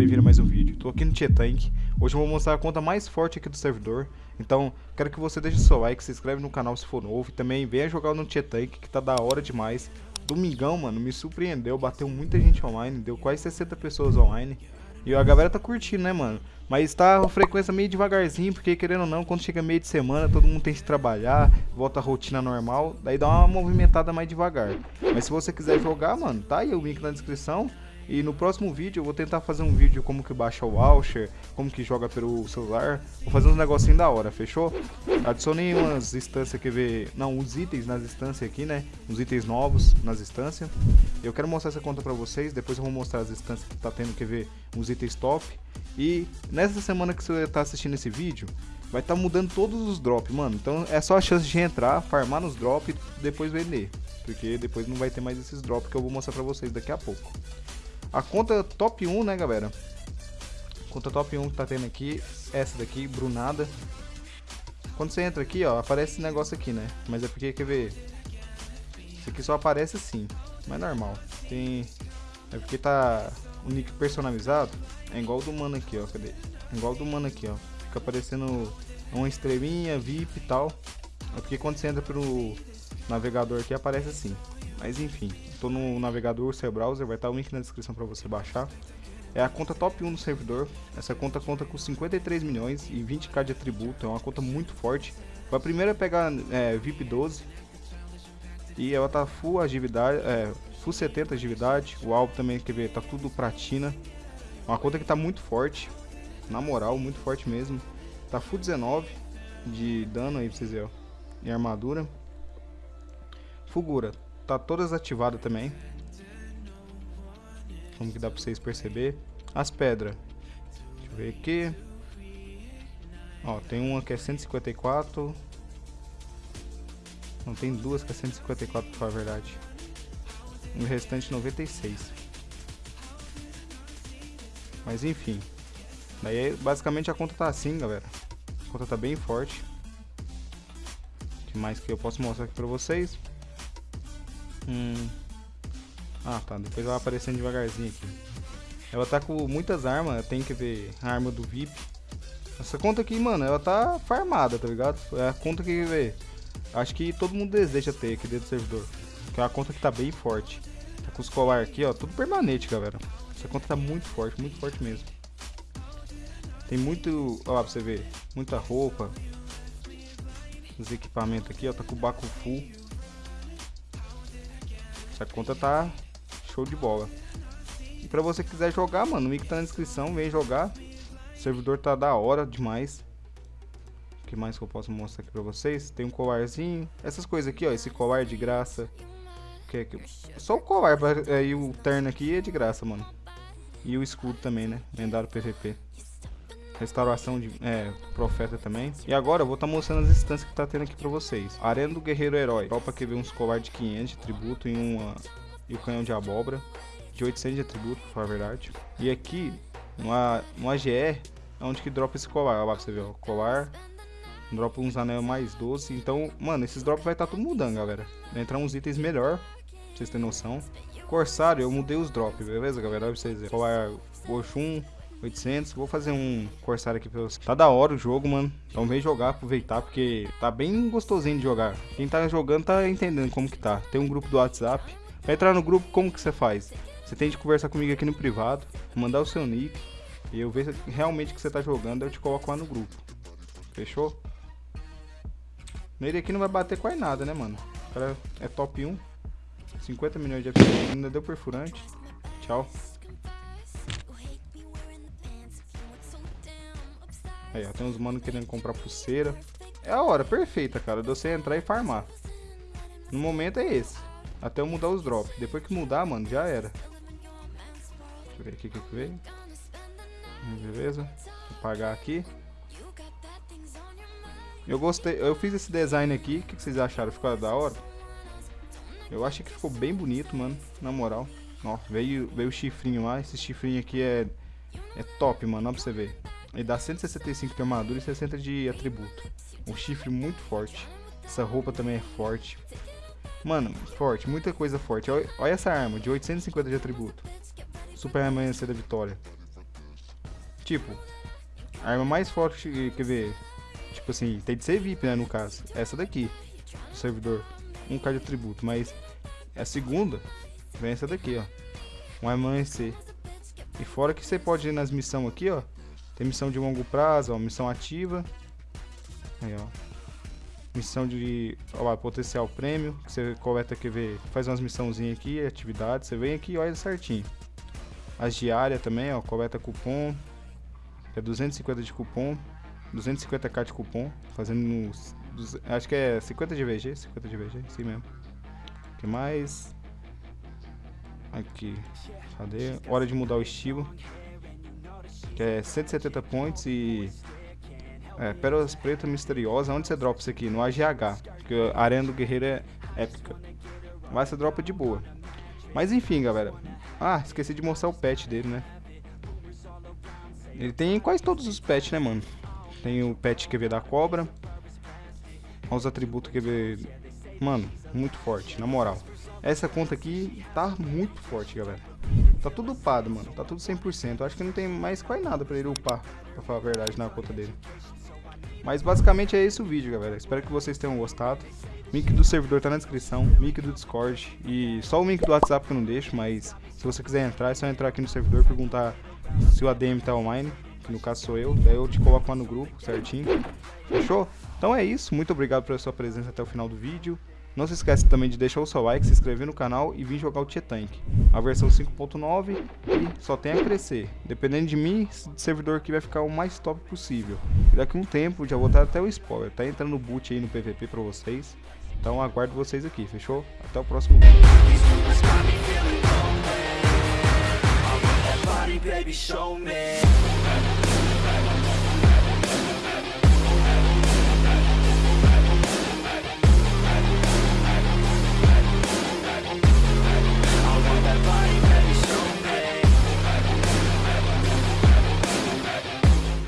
bem-vindo a mais um vídeo. Tô aqui no Tietank. Hoje eu vou mostrar a conta mais forte aqui do servidor. Então, quero que você deixe seu like, se inscreve no canal se for novo. E também venha jogar no Tietank, que tá da hora demais. Domingão, mano, me surpreendeu. Bateu muita gente online, deu quase 60 pessoas online. E a galera tá curtindo, né, mano? Mas tá a frequência meio devagarzinho, porque querendo ou não, quando chega meio de semana, todo mundo tem que trabalhar, volta a rotina normal, daí dá uma movimentada mais devagar. Mas se você quiser jogar, mano, tá aí o link na descrição. E no próximo vídeo eu vou tentar fazer um vídeo como que baixa o Launcher, como que joga pelo celular. Vou fazer uns negocinhos da hora, fechou? Adicionei umas instâncias que ver, não, uns itens nas instâncias aqui, né? Uns itens novos nas instâncias. Eu quero mostrar essa conta pra vocês, depois eu vou mostrar as instâncias que tá tendo que ver uns itens top. E nessa semana que você tá assistindo esse vídeo, vai estar tá mudando todos os drops, mano. Então é só a chance de entrar, farmar nos drops e depois vender. Porque depois não vai ter mais esses drops que eu vou mostrar pra vocês daqui a pouco. A conta top 1, né, galera? Conta top 1 que tá tendo aqui, essa daqui, Brunada. Quando você entra aqui, ó, aparece esse negócio aqui, né? Mas é porque, quer ver? Isso aqui só aparece assim, mas é normal. Tem... É porque tá o nick personalizado, é igual do mano aqui, ó, cadê? É igual do mano aqui, ó. Fica aparecendo uma estrelinha, VIP e tal. É porque quando você entra pelo navegador aqui, aparece assim. Mas enfim, estou no navegador, seu browser, vai estar o link na descrição para você baixar. É a conta top 1 do servidor. Essa conta conta com 53 milhões e 20k de atributo. É uma conta muito forte. A primeira a pegar é, VIP 12. E ela tá full agilidade, é, full 70 agilidade. O alvo também, quer ver, tá tudo platina. Uma conta que tá muito forte. Na moral, muito forte mesmo. Tá full 19 de dano aí pra vocês verem, ó. Armadura. Fugura, tá todas ativadas também. Como que dá pra vocês perceber. As pedras. Deixa eu ver aqui. Ó, tem uma que é 154. Não, tem duas que é 154 pra falar a verdade. O restante 96. Mas enfim. Daí basicamente a conta tá assim, galera. A conta tá bem forte. O que mais que eu posso mostrar aqui pra vocês? Hum. Ah, tá. Depois ela aparecendo devagarzinho aqui. Ela tá com muitas armas. Tem que ver a arma do VIP. Essa conta aqui, mano, ela tá farmada, tá ligado? É a conta que, ver. acho que todo mundo deseja ter aqui dentro do servidor. Que é uma conta que tá bem forte. Tá com os colar aqui, ó, tudo permanente, galera. Essa conta tá muito forte, muito forte mesmo. Tem muito, ó lá pra você ver, muita roupa. Os equipamentos aqui, ó, tá com o Baco full. Essa conta tá show de bola. E pra você que quiser jogar, mano, o link tá na descrição, vem jogar. O servidor tá da hora demais. O que mais que eu posso mostrar aqui pra vocês? Tem um colarzinho. Essas coisas aqui, ó, esse colar de graça. Que é que... Só o colar é, e o terno aqui é de graça, mano. E o escudo também, né? Lendário PVP. Restauração de é, profeta também. E agora eu vou estar tá mostrando as instâncias que tá tendo aqui pra vocês. Arena do Guerreiro Herói. Tropa que vê uns colar de 500 de tributo e, uma, e o canhão de abóbora. De 800 de atributo, pra falar a verdade. E aqui, no, no AGR, é onde que dropa esse colar. Olha lá pra você ver, ó. Colar. Dropa uns anel mais 12. Então, mano, esses drops vai estar tá tudo mudando, galera. Vai entrar uns itens melhor. Pra vocês terem noção. Corsário, eu mudei os drops, beleza, galera? Olha pra vocês verem. Colar Oxum 800. Vou fazer um Corsário aqui pra vocês. Tá da hora o jogo, mano. Então vem jogar, aproveitar, porque tá bem gostosinho de jogar. Quem tá jogando tá entendendo como que tá. Tem um grupo do WhatsApp. Pra entrar no grupo, como que você faz? Você tem de conversar comigo aqui no privado, mandar o seu nick, e eu ver realmente que você tá jogando, eu te coloco lá no grupo. Fechou? Nele aqui não vai bater quase nada, né, mano? O cara é top 1. 50 milhões de FPS, ainda deu perfurante. Tchau. Aí, ó, tem uns mano querendo comprar pulseira. É a hora perfeita, cara, de você entrar e farmar. No momento é esse. Até eu mudar os drops. Depois que mudar, mano, já era. Deixa eu ver aqui o que veio. Beleza. Vou apagar aqui. Eu gostei. Eu fiz esse design aqui. O que vocês acharam? Ficou da hora? Eu achei que ficou bem bonito, mano. Na moral. Ó, veio, veio o chifrinho lá. Esse chifrinho aqui é, é top, mano. Ó pra você ver. Ele dá 165 de armadura e 60 de atributo. Um chifre muito forte. Essa roupa também é forte. Mano, forte, muita coisa forte. Olha, olha essa arma, de 850 de atributo. Super amanhecer da vitória. Tipo, a arma mais forte, quer ver, tipo assim, tem de ser VIP, né, no caso. Essa daqui, do servidor. 1k de atributo, mas a segunda vem essa daqui, ó. Um amanhecer. E fora que você pode ir nas missões aqui, ó. Tem missão de longo prazo, ó, missão ativa. Aí, ó. Missão de ó, potencial prêmio, que você coleta aqui, vê, faz umas missãozinhas aqui, atividades, você vem aqui e olha certinho. As diárias também, ó, coleta cupom, é 250 de cupom, 250k de cupom, fazendo acho que é 50 de VG, 50 de VG, sim mesmo. que mais? Aqui, cadê? Hora de mudar o estilo, que é 170 points e é, Pérolas Preta Misteriosa, onde você dropa isso aqui? No AGH, porque a Arena do Guerreiro é épica. Mas você dropa de boa. Mas enfim, galera. Ah, esqueci de mostrar o pet dele, né? Ele tem quase todos os pets, né, mano? Tem o pet QV da cobra. Olha os atributos QV. Mano, muito forte, na moral. Essa conta aqui tá muito forte, galera. Tá tudo upado, mano. Tá tudo 100%. Eu acho que não tem mais quase nada pra ele upar, pra falar a verdade, na conta dele. Mas basicamente é esse o vídeo, galera. Espero que vocês tenham gostado. Link do servidor tá na descrição, link do Discord e só o link do WhatsApp que eu não deixo, mas se você quiser entrar, é só entrar aqui no servidor perguntar se o ADM tá online, que no caso sou eu, daí eu te coloco lá no grupo, certinho. Fechou? Então é isso, muito obrigado pela sua presença até o final do vídeo. Não se esqueça também de deixar o seu like, se inscrever no canal e vir jogar o Tietank. A versão 5.9 e só tem a crescer. Dependendo de mim, esse servidor aqui vai ficar o mais top possível. E daqui um tempo já vou até o spoiler. Tá entrando boot aí no PVP pra vocês. Então aguardo vocês aqui, fechou? Até o próximo vídeo.